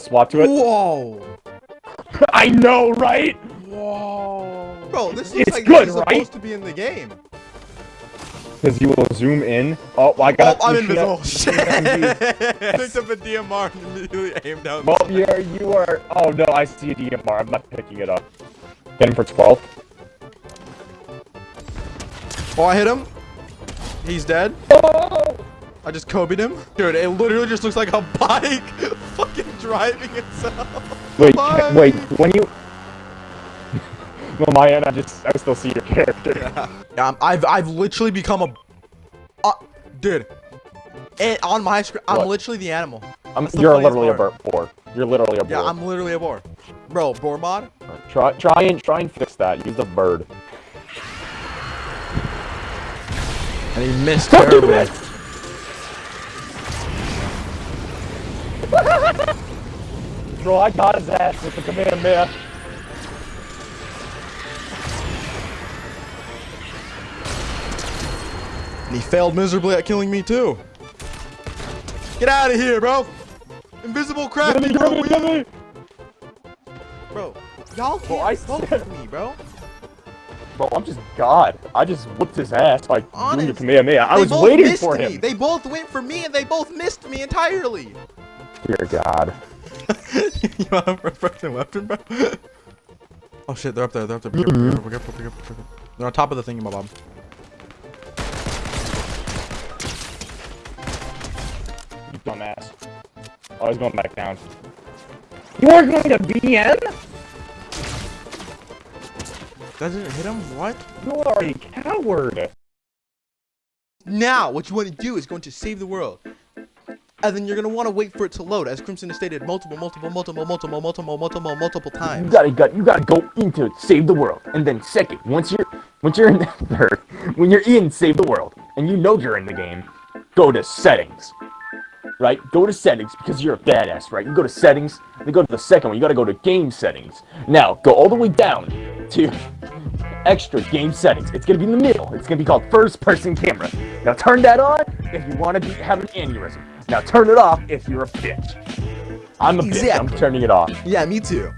swap to it. Whoa. I know, right? Whoa. Bro, this looks It's like good, this is right? supposed to be in the game. Because you will zoom in. Oh, I got. Oh, got. I'm you should invisible. have- Shit. Picked up a DMR and immediately aimed down. Well, you're, you are. Oh no, I see a DMR. I'm not picking it up. Get him for 12. Oh, I hit him. He's dead. Oh! I just Kobe'd him. Dude, it literally just looks like a bike fucking driving itself. Wait, Bye. wait. When you. well, my end, I just. I still see your character. Yeah, I'm- I've I've literally become a, uh, dude. And on my screen, I'm literally the animal. I'm, the you're literally a part. bird. Boar. You're literally a boar. Yeah, I'm literally a boar. Bro, boar mod. Try, try and try and fix that. Use the bird. And he missed terribly. Bro, I got his ass with the command man. And he failed miserably at killing me too. Get out of here, bro. Invisible crap, bro. Bro, y'all can't Bro, I with me, bro. Bro, I'm just God. I just whooped his ass by doing the Honest. Kamehameha. I They was waiting for me. They both went for me, and they both missed me entirely. Dear God. you want a freaking weapon, bro? Oh shit, they're up there. They're up there. Be careful, be careful, be careful, be careful, be careful. They're on top of the thingy, my bob. You dumbass. Oh, he's going back down. You are going to BM? That didn't hit him? What? You are a coward. Now, what you want to do is going to save the world. And then you're to want to wait for it to load, as Crimson has stated multiple, multiple, multiple, multiple, multiple, multiple, multiple times. You gotta, got, you gotta go into it, save the world, and then second, once you're, once you're in third, when you're in save the world, and you know you're in the game, go to settings, right? Go to settings because you're a badass, right? You go to settings, then go to the second one. You gotta go to game settings. Now go all the way down to extra game settings. It's gonna be in the middle. It's gonna be called first person camera. Now turn that on if you want to be have an aneurysm. Now turn it off if you're a bitch. I'm a bitch. I'm turning it off. Yeah, me too.